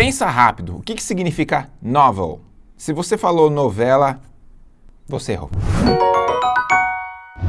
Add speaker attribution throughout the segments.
Speaker 1: Pensa rápido, o que, que significa novel? Se você falou novela, você errou.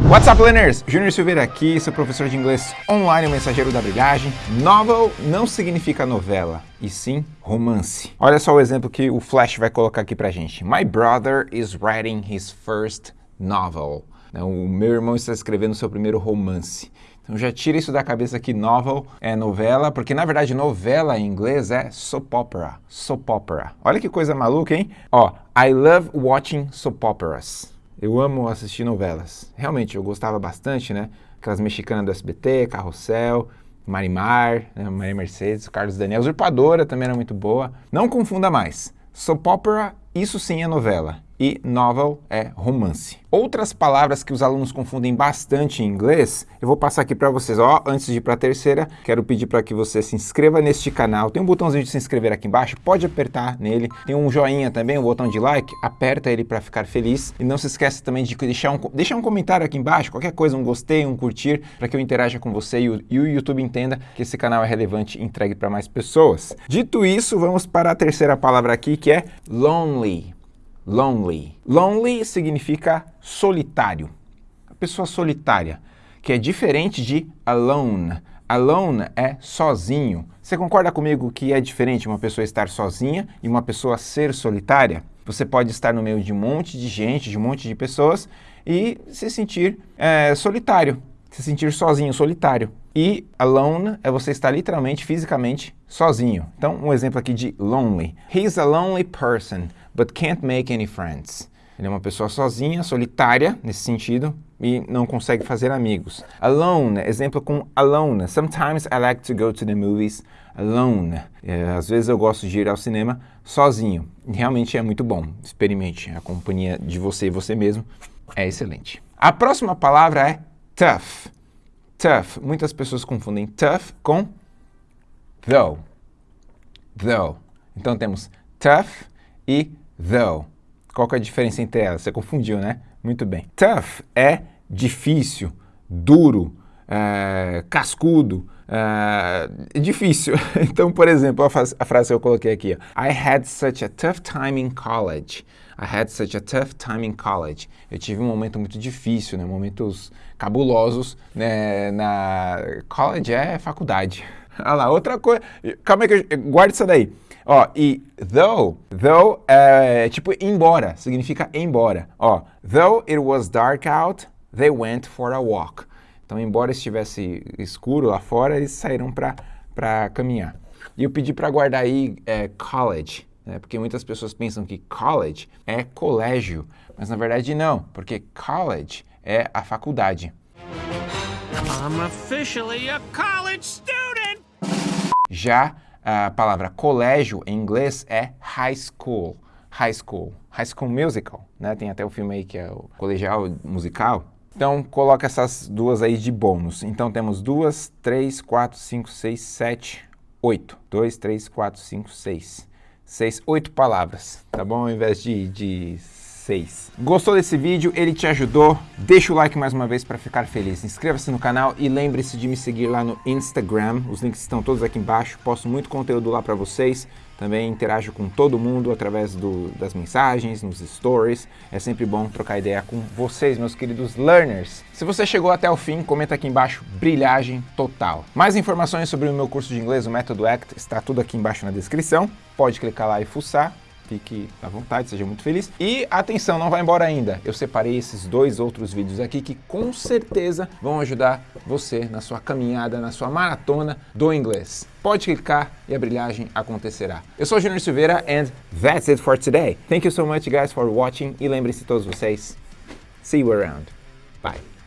Speaker 1: What's up, learners? Júnior Silveira aqui, sou professor de inglês online, o mensageiro da brilhagem. Novel não significa novela, e sim romance. Olha só o exemplo que o Flash vai colocar aqui pra gente. My brother is writing his first novel. O meu irmão está escrevendo seu primeiro romance. Então já tira isso da cabeça que novel é novela, porque na verdade novela em inglês é soap opera, soap opera. Olha que coisa maluca, hein? Ó, I love watching soap operas. Eu amo assistir novelas. Realmente, eu gostava bastante, né? Aquelas mexicanas do SBT, Carrossel, Marimar, né? Maria Mercedes, Carlos Daniel. Usurpadora também era muito boa. Não confunda mais. Soap opera, isso sim é novela e novel é romance. Outras palavras que os alunos confundem bastante em inglês, eu vou passar aqui para vocês. Ó, antes de ir para a terceira, quero pedir para que você se inscreva neste canal. Tem um botãozinho de se inscrever aqui embaixo, pode apertar nele. Tem um joinha também, um botão de like, aperta ele para ficar feliz. E não se esqueça também de deixar um, deixar um comentário aqui embaixo, qualquer coisa, um gostei, um curtir, para que eu interaja com você e o, e o YouTube entenda que esse canal é relevante e entregue para mais pessoas. Dito isso, vamos para a terceira palavra aqui, que é lonely lonely. Lonely significa solitário, a pessoa solitária, que é diferente de alone. Alone é sozinho. Você concorda comigo que é diferente uma pessoa estar sozinha e uma pessoa ser solitária? Você pode estar no meio de um monte de gente, de um monte de pessoas e se sentir é, solitário, se sentir sozinho, solitário. E alone é você estar literalmente, fisicamente sozinho. Então, um exemplo aqui de lonely. He's a lonely person but can't make any friends. Ele é uma pessoa sozinha, solitária, nesse sentido, e não consegue fazer amigos. Alone, exemplo com alone. Sometimes I like to go to the movies alone. É, às vezes eu gosto de ir ao cinema sozinho. Realmente é muito bom. Experimente. A companhia de você e você mesmo é excelente. A próxima palavra é tough. Tough. Muitas pessoas confundem tough com though. Though. Então temos tough e though. Qual que é a diferença entre elas? Você confundiu, né? Muito bem. Tough é difícil, duro, é, cascudo, é, difícil. Então, por exemplo, a, frase que eu coloquei aqui, I had such a tough time in college. I had such a tough time in college. Eu tive um momento muito difícil, né? momentos cabulosos né? na... College é faculdade. Olha lá, outra coisa. Calma aí, que eu... guarda isso daí. Ó, e though, though é tipo embora, significa embora. Ó, though it was dark out, they went for a walk. Então, embora estivesse escuro lá fora, eles saíram para caminhar. E eu pedi para guardar aí é, college, né, porque muitas pessoas pensam que college é colégio, mas na verdade não, porque college é a faculdade. I'm officially a college student! Já a palavra colégio em inglês é high school. High school. High School Musical, né? Tem até o filme aí que é o colegial musical. Então, coloca essas duas aí de bônus. Então, temos duas, três, quatro, cinco, seis, sete, oito. Dois, três, quatro, cinco, seis. Seis, oito palavras, tá bom? Ao invés de, de 6. Gostou desse vídeo? Ele te ajudou? Deixa o like mais uma vez para ficar feliz. Inscreva-se no canal e lembre-se de me seguir lá no Instagram. Os links estão todos aqui embaixo. Posto muito conteúdo lá para vocês. Também interajo com todo mundo através do, das mensagens, nos stories. É sempre bom trocar ideia com vocês, meus queridos learners. Se você chegou até o fim, comenta aqui embaixo, brilhagem total. Mais informações sobre o meu curso de inglês, o Método ACT, está tudo aqui embaixo na descrição. Pode clicar lá e fuçar fique à vontade, seja muito feliz. E atenção, não vai embora ainda. Eu separei esses dois outros vídeos aqui que com certeza vão ajudar você na sua caminhada, na sua maratona do inglês. Pode clicar e a brilhagem acontecerá. Eu sou Junior Silveira and that's it for today. Thank you so much guys for watching e lembre-se todos vocês, see you around. Bye.